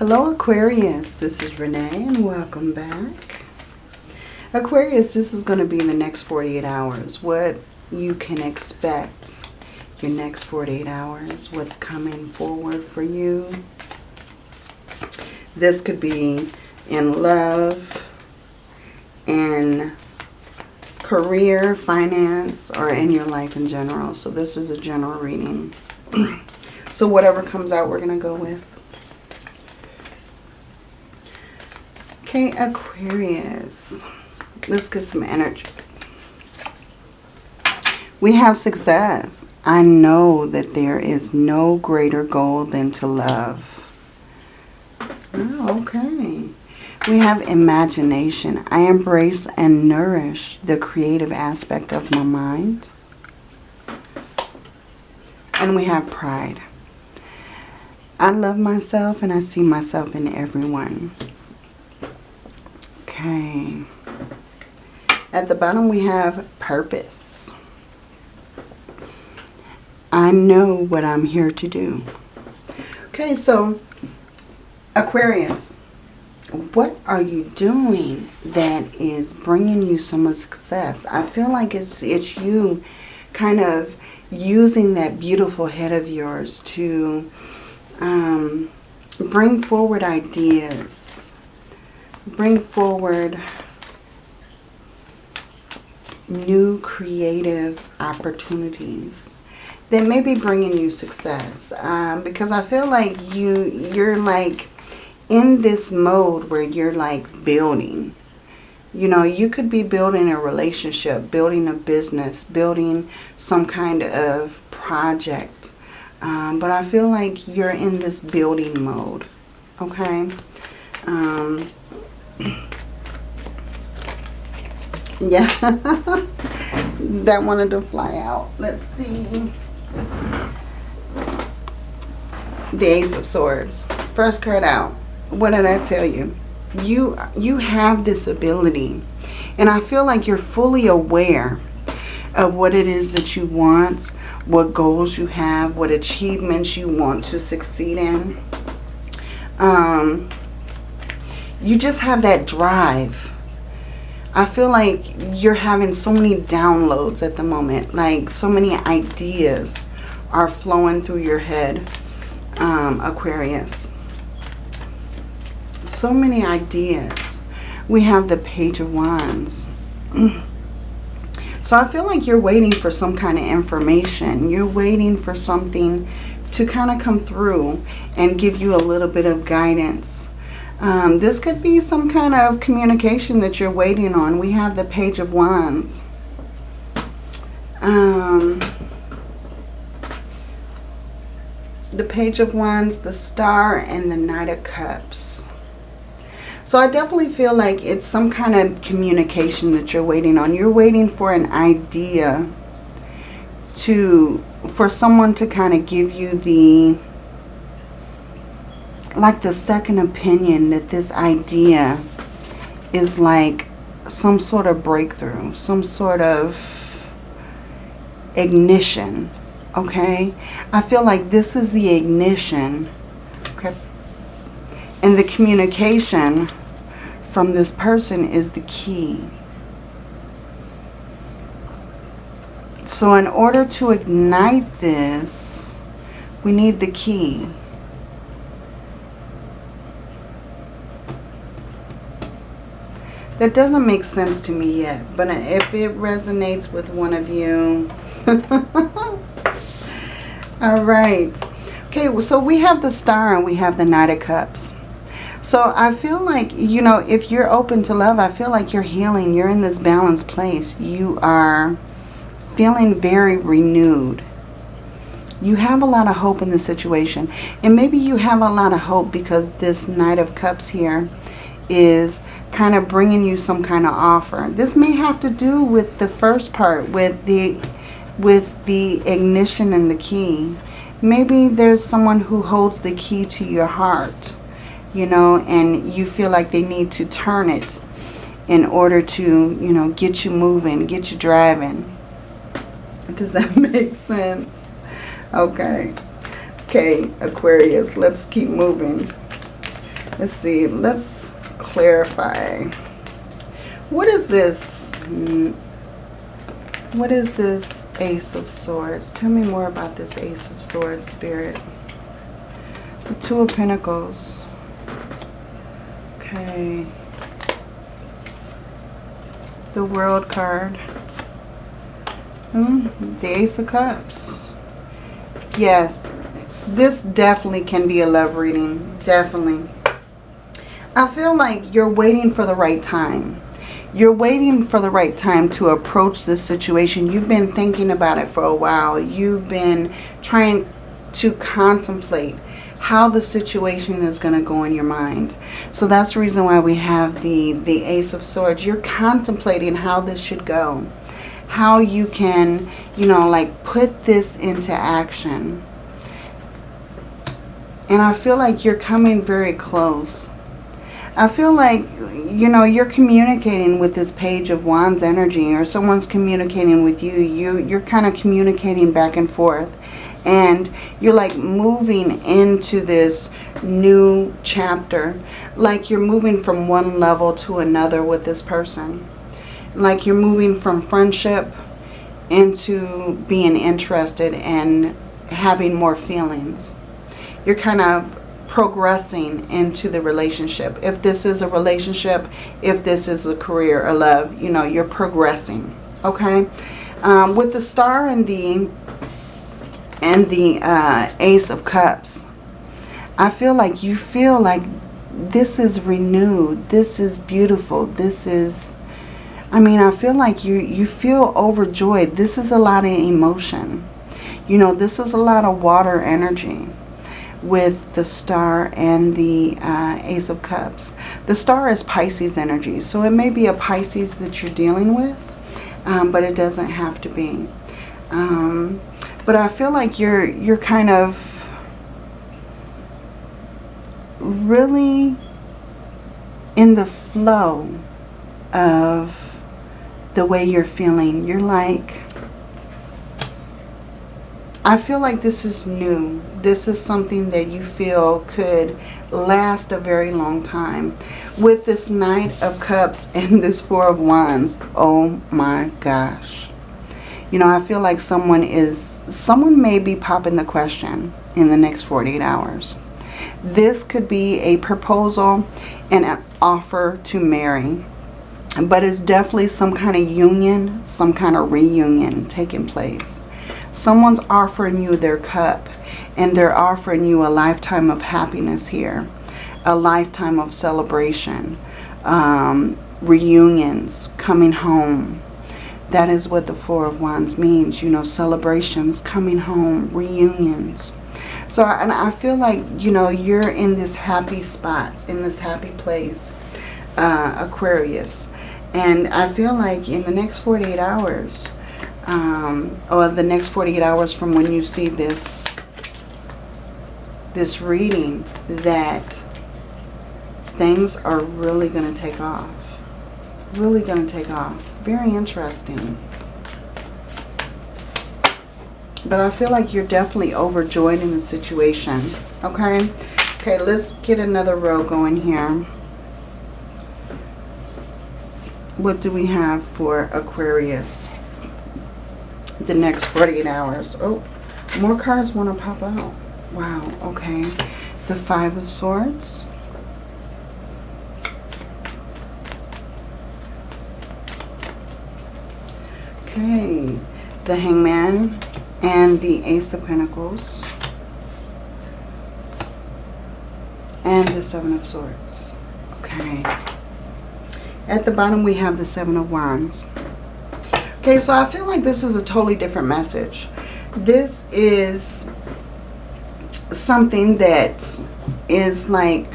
Hello Aquarius, this is Renee and welcome back. Aquarius, this is going to be in the next 48 hours. What you can expect your next 48 hours, what's coming forward for you. This could be in love, in career, finance, or in your life in general. So this is a general reading. so whatever comes out, we're going to go with. Okay, Aquarius. Let's get some energy. We have success. I know that there is no greater goal than to love. Oh, okay. We have imagination. I embrace and nourish the creative aspect of my mind. And we have pride. I love myself and I see myself in everyone. Okay. At the bottom we have purpose. I know what I'm here to do. Okay, so Aquarius, what are you doing that is bringing you so much success? I feel like it's it's you kind of using that beautiful head of yours to um, bring forward ideas bring forward new creative opportunities that may be bringing you success. Um, because I feel like you, you're like in this mode where you're like building. You know, you could be building a relationship, building a business, building some kind of project. Um, but I feel like you're in this building mode. Okay. Um, yeah. that wanted to fly out. Let's see. The Ace of Swords. First card out. What did I tell you? You, you have this ability. And I feel like you're fully aware of what it is that you want, what goals you have, what achievements you want to succeed in. Um, you just have that drive. I feel like you're having so many downloads at the moment. Like so many ideas are flowing through your head, um, Aquarius. So many ideas. We have the Page of Wands. so I feel like you're waiting for some kind of information. You're waiting for something to kind of come through and give you a little bit of guidance um, this could be some kind of communication that you're waiting on. We have the Page of Wands. Um, the Page of Wands, the Star, and the Knight of Cups. So I definitely feel like it's some kind of communication that you're waiting on. You're waiting for an idea to, for someone to kind of give you the like the second opinion that this idea is like some sort of breakthrough, some sort of ignition, okay? I feel like this is the ignition, okay? And the communication from this person is the key. So in order to ignite this, we need the key. That doesn't make sense to me yet, but if it resonates with one of you. All right. Okay, so we have the star and we have the Knight of Cups. So I feel like, you know, if you're open to love, I feel like you're healing. You're in this balanced place. You are feeling very renewed. You have a lot of hope in the situation. And maybe you have a lot of hope because this Knight of Cups here is kind of bringing you some kind of offer. This may have to do with the first part, with the with the ignition and the key. Maybe there's someone who holds the key to your heart, you know, and you feel like they need to turn it in order to, you know, get you moving, get you driving. Does that make sense? Okay. Okay, Aquarius, let's keep moving. Let's see. Let's clarify. What is this? Mm, what is this Ace of Swords? Tell me more about this Ace of Swords, Spirit. The Two of Pentacles. Okay. The World card. Hmm, the Ace of Cups. Yes, this definitely can be a love reading. Definitely. I feel like you're waiting for the right time. You're waiting for the right time to approach this situation. You've been thinking about it for a while. You've been trying to contemplate how the situation is going to go in your mind. So that's the reason why we have the, the Ace of Swords. You're contemplating how this should go. How you can, you know, like put this into action. And I feel like you're coming very close. I feel like, you know, you're communicating with this page of Wands energy or someone's communicating with you. you you're kind of communicating back and forth and you're like moving into this new chapter like you're moving from one level to another with this person like you're moving from friendship into being interested and having more feelings you're kind of progressing into the relationship if this is a relationship if this is a career a love you know you're progressing okay um, with the star and the and the uh, Ace of Cups, I feel like you feel like this is renewed. This is beautiful. This is, I mean, I feel like you, you feel overjoyed. This is a lot of emotion. You know, this is a lot of water energy with the star and the uh, Ace of Cups. The star is Pisces energy, so it may be a Pisces that you're dealing with, um, but it doesn't have to be. Um, but I feel like you're you're kind of really in the flow of the way you're feeling. You're like, I feel like this is new. This is something that you feel could last a very long time. With this Knight of Cups and this Four of Wands, oh my gosh. You know, I feel like someone is, someone may be popping the question in the next 48 hours. This could be a proposal and an offer to marry. But it's definitely some kind of union, some kind of reunion taking place. Someone's offering you their cup and they're offering you a lifetime of happiness here. A lifetime of celebration, um, reunions, coming home, that is what the Four of Wands means, you know, celebrations, coming home, reunions. So, and I feel like, you know, you're in this happy spot, in this happy place, uh, Aquarius. And I feel like in the next 48 hours, um, or the next 48 hours from when you see this, this reading, that things are really going to take off. Really going to take off. Very interesting. But I feel like you're definitely overjoyed in the situation. Okay? Okay, let's get another row going here. What do we have for Aquarius? The next 48 hours. Oh, more cards want to pop out. Wow, okay. The Five of Swords. Okay, the Hangman and the Ace of Pentacles. And the Seven of Swords. Okay. At the bottom we have the Seven of Wands. Okay, so I feel like this is a totally different message. This is something that is like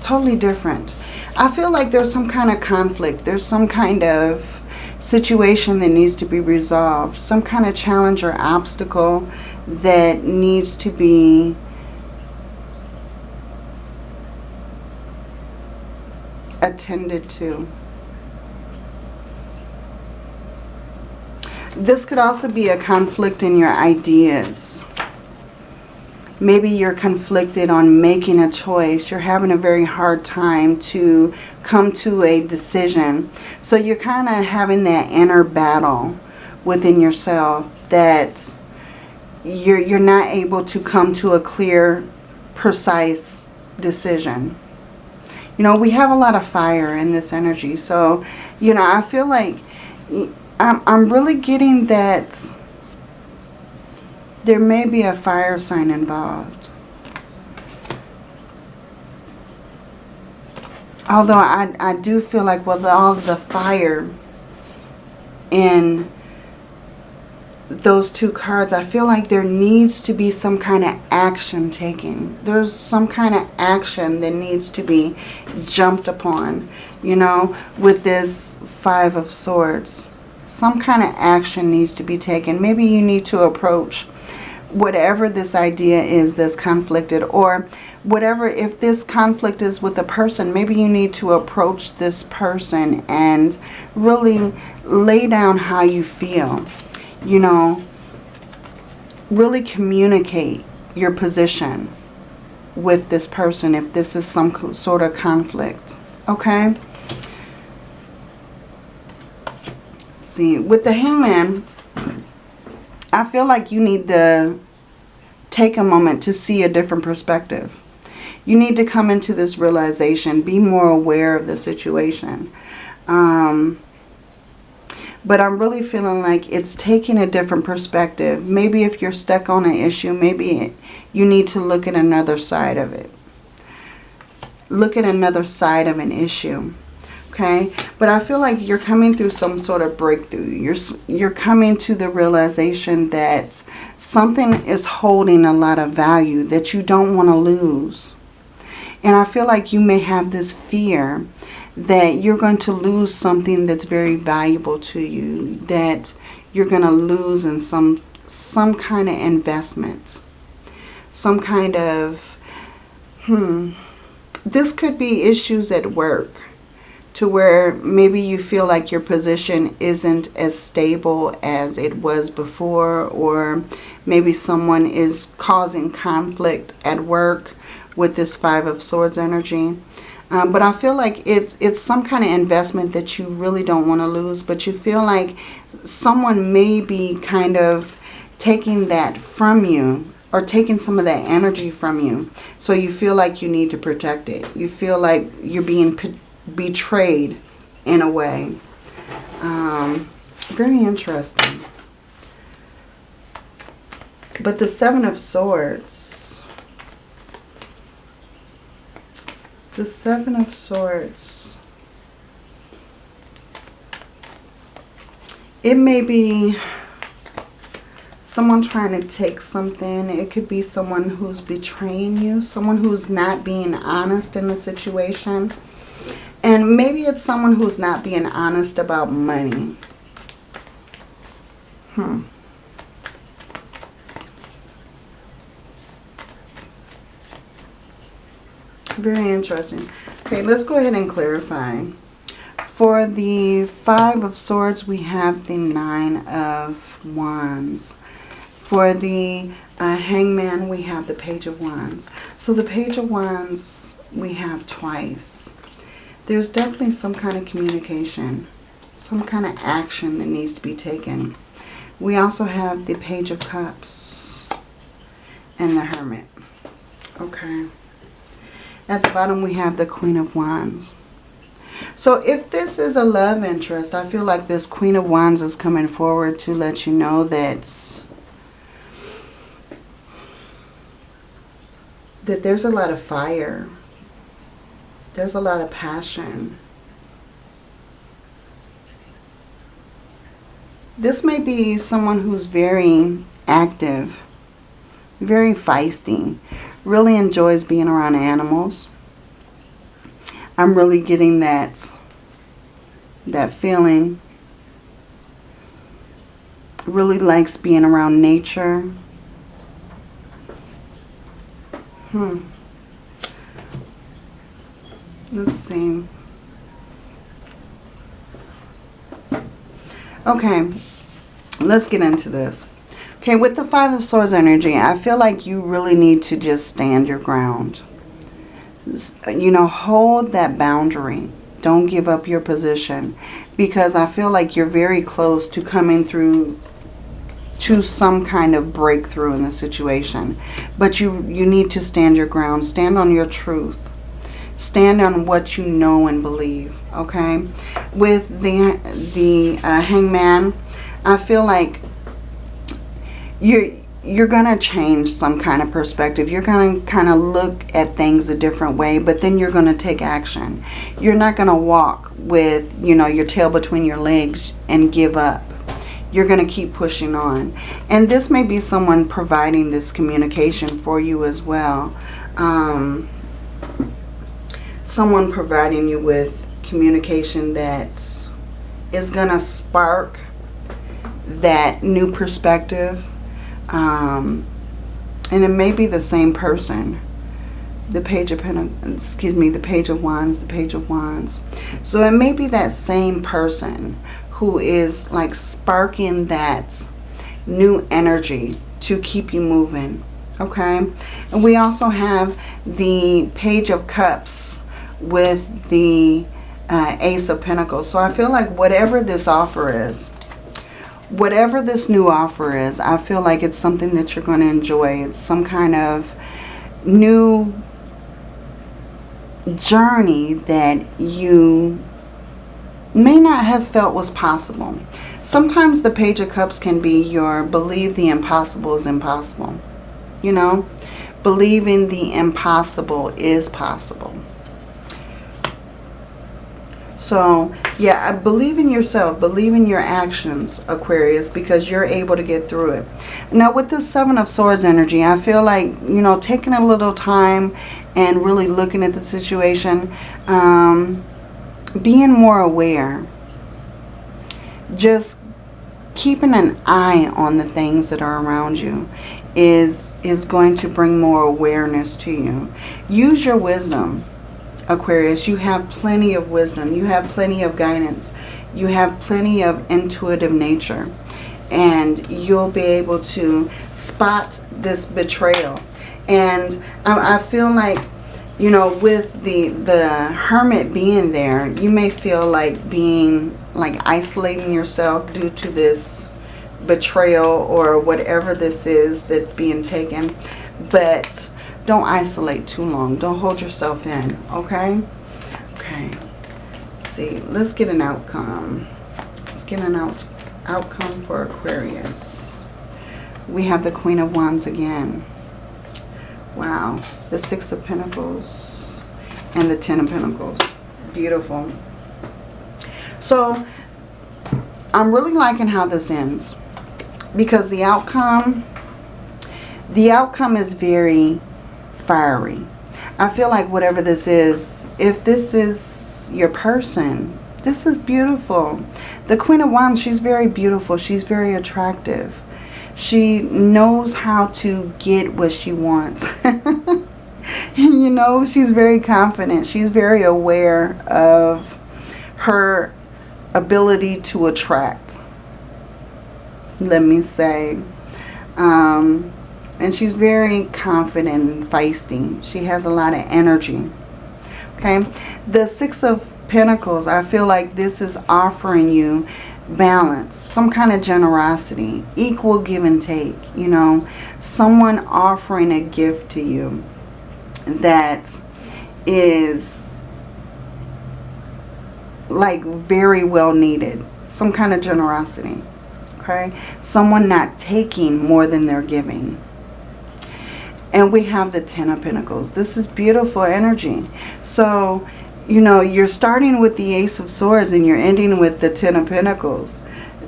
totally different. I feel like there's some kind of conflict. There's some kind of situation that needs to be resolved, some kind of challenge or obstacle that needs to be attended to. This could also be a conflict in your ideas. maybe you're conflicted on making a choice. You're having a very hard time to come to a decision. So you're kind of having that inner battle within yourself that you're, you're not able to come to a clear, precise decision. You know, we have a lot of fire in this energy. So, you know, I feel like I'm, I'm really getting that there may be a fire sign involved. Although I, I do feel like with all the fire in those two cards, I feel like there needs to be some kind of action taken. There's some kind of action that needs to be jumped upon, you know, with this Five of Swords. Some kind of action needs to be taken. Maybe you need to approach whatever this idea is that's conflicted or whatever, if this conflict is with a person, maybe you need to approach this person and really lay down how you feel you know, really communicate your position with this person if this is some sort of conflict. Okay? See, with the hangman, I feel like you need to take a moment to see a different perspective. You need to come into this realization, be more aware of the situation. Um, but I'm really feeling like it's taking a different perspective. Maybe if you're stuck on an issue, maybe you need to look at another side of it. Look at another side of an issue. Okay, but I feel like you're coming through some sort of breakthrough. You're, you're coming to the realization that something is holding a lot of value that you don't want to lose. And I feel like you may have this fear that you're going to lose something that's very valuable to you, that you're going to lose in some some kind of investment, some kind of, hmm, this could be issues at work to where maybe you feel like your position isn't as stable as it was before or maybe someone is causing conflict at work with this Five of Swords energy. Um, but I feel like it's, it's some kind of investment that you really don't want to lose. But you feel like someone may be kind of taking that from you or taking some of that energy from you. So you feel like you need to protect it. You feel like you're being betrayed in a way. Um, very interesting. But the Seven of Swords The Seven of Swords. It may be someone trying to take something. It could be someone who's betraying you. Someone who's not being honest in the situation. And maybe it's someone who's not being honest about money. Hmm. Very interesting. Okay, let's go ahead and clarify. For the Five of Swords, we have the Nine of Wands. For the uh, Hangman, we have the Page of Wands. So the Page of Wands, we have twice. There's definitely some kind of communication, some kind of action that needs to be taken. We also have the Page of Cups and the Hermit. Okay. At the bottom we have the Queen of Wands. So if this is a love interest, I feel like this Queen of Wands is coming forward to let you know that, that there's a lot of fire. There's a lot of passion. This may be someone who's very active, very feisty, really enjoys being around animals. I'm really getting that, that feeling. Really likes being around nature. Hmm. Let's see. Okay, let's get into this. Okay, with the Five of Swords energy, I feel like you really need to just stand your ground. You know, hold that boundary. Don't give up your position. Because I feel like you're very close to coming through to some kind of breakthrough in the situation. But you, you need to stand your ground. Stand on your truth. Stand on what you know and believe. Okay? With the, the uh, hangman, I feel like you're you're going to change some kind of perspective. You're going to kind of look at things a different way, but then you're going to take action. You're not going to walk with, you know, your tail between your legs and give up. You're going to keep pushing on. And this may be someone providing this communication for you as well. Um, someone providing you with communication that is going to spark that new perspective um, and it may be the same person. The page of excuse me, the page of Wands, the page of Wands. So it may be that same person who is like sparking that new energy to keep you moving. Okay. And we also have the page of cups with the uh, ace of pentacles. So I feel like whatever this offer is, whatever this new offer is, I feel like it's something that you're going to enjoy. It's some kind of new journey that you may not have felt was possible. Sometimes the Page of Cups can be your believe the impossible is impossible. You know, believing the impossible is possible. So, yeah, believe in yourself. Believe in your actions, Aquarius, because you're able to get through it. Now, with the Seven of Swords energy, I feel like, you know, taking a little time and really looking at the situation, um, being more aware, just keeping an eye on the things that are around you is, is going to bring more awareness to you. Use your wisdom Aquarius, you have plenty of wisdom. You have plenty of guidance. You have plenty of intuitive nature. And you'll be able to spot this betrayal. And I, I feel like, you know, with the, the hermit being there, you may feel like being, like isolating yourself due to this betrayal or whatever this is that's being taken. But don't isolate too long. Don't hold yourself in, okay? Okay. Let's see. Let's get an outcome. Let's get an out outcome for Aquarius. We have the Queen of Wands again. Wow. The Six of Pentacles and the Ten of Pentacles. Beautiful. So, I'm really liking how this ends. Because the outcome, the outcome is very fiery. I feel like whatever this is, if this is your person, this is beautiful. The Queen of Wands, she's very beautiful. She's very attractive. She knows how to get what she wants. you know, she's very confident. She's very aware of her ability to attract. Let me say. Um, and she's very confident and feisty. She has a lot of energy. Okay. The Six of Pentacles, I feel like this is offering you balance, some kind of generosity, equal give and take, you know, someone offering a gift to you that is like very well needed, some kind of generosity, okay? Someone not taking more than they're giving. And we have the Ten of Pentacles. This is beautiful energy. So, you know, you're starting with the Ace of Swords and you're ending with the Ten of Pentacles.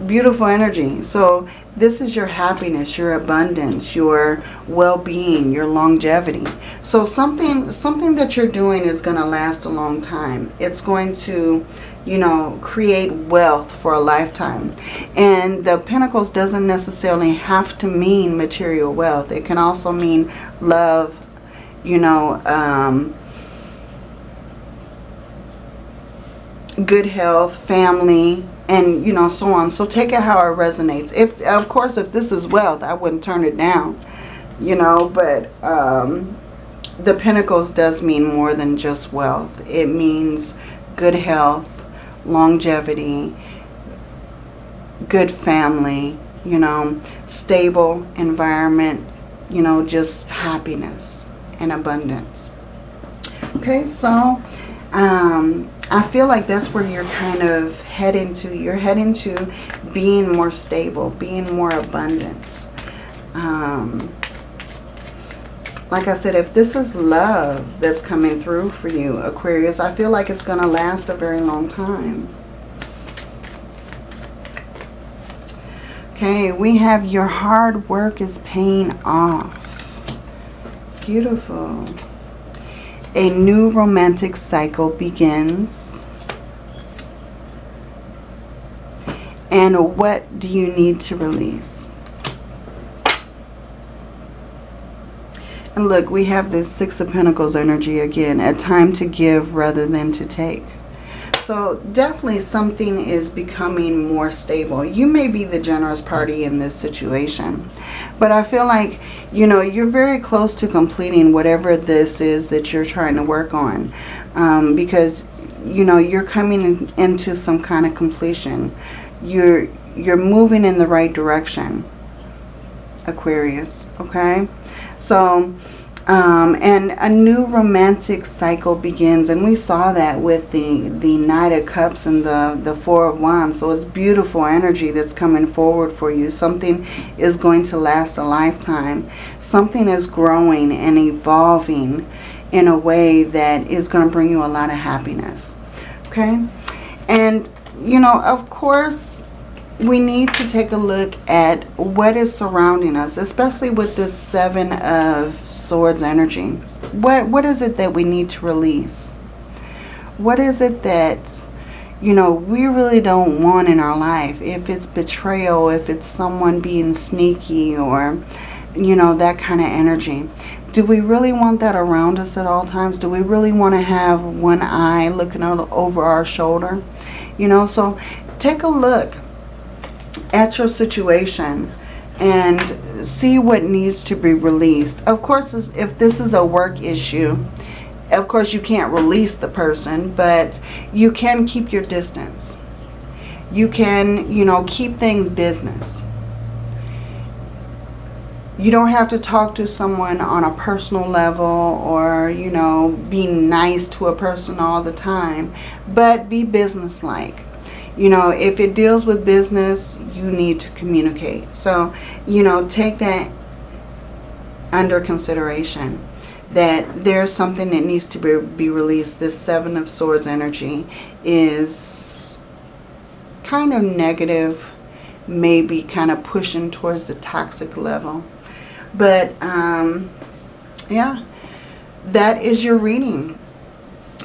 Beautiful energy. So this is your happiness, your abundance, your well-being, your longevity. So something, something that you're doing is going to last a long time. It's going to you know, create wealth for a lifetime. And the Pentacles doesn't necessarily have to mean material wealth. It can also mean love, you know, um, good health, family, and you know so on so take it how it resonates if of course if this is wealth i wouldn't turn it down you know but um the pentacles does mean more than just wealth it means good health longevity good family you know stable environment you know just happiness and abundance okay so um I feel like that's where you're kind of heading to. You're heading to being more stable, being more abundant. Um, like I said, if this is love that's coming through for you, Aquarius, I feel like it's going to last a very long time. Okay, we have your hard work is paying off. Beautiful. A new romantic cycle begins. And what do you need to release? And look, we have this Six of Pentacles energy again. A time to give rather than to take. So definitely something is becoming more stable. You may be the generous party in this situation. But I feel like, you know, you're very close to completing whatever this is that you're trying to work on. Um, because, you know, you're coming into some kind of completion. You're, you're moving in the right direction, Aquarius. Okay? So um, and a new romantic cycle begins. And we saw that with the, the Knight of Cups and the, the Four of Wands. So it's beautiful energy that's coming forward for you. Something is going to last a lifetime. Something is growing and evolving in a way that is going to bring you a lot of happiness. Okay? And, you know, of course, we need to take a look at what is surrounding us, especially with this Seven of Swords energy. What What is it that we need to release? What is it that, you know, we really don't want in our life? If it's betrayal, if it's someone being sneaky or, you know, that kind of energy. Do we really want that around us at all times? Do we really want to have one eye looking over our shoulder? You know, so take a look at your situation and see what needs to be released. Of course, if this is a work issue, of course you can't release the person, but you can keep your distance. You can, you know, keep things business. You don't have to talk to someone on a personal level or, you know, be nice to a person all the time, but be businesslike you know, if it deals with business, you need to communicate. So, you know, take that under consideration that there's something that needs to be, be released. This Seven of Swords energy is kind of negative, maybe kind of pushing towards the toxic level. But, um, yeah, that is your reading.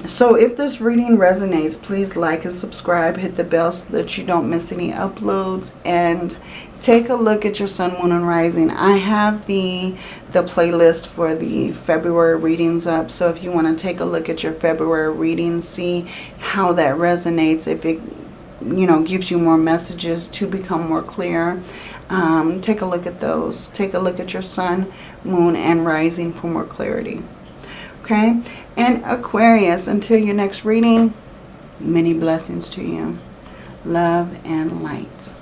So if this reading resonates, please like and subscribe. Hit the bell so that you don't miss any uploads. And take a look at your sun, moon, and rising. I have the, the playlist for the February readings up. So if you want to take a look at your February readings, see how that resonates. If it, you know, gives you more messages to become more clear. Um, take a look at those. Take a look at your sun, moon, and rising for more clarity. Okay? And Aquarius, until your next reading, many blessings to you. Love and light.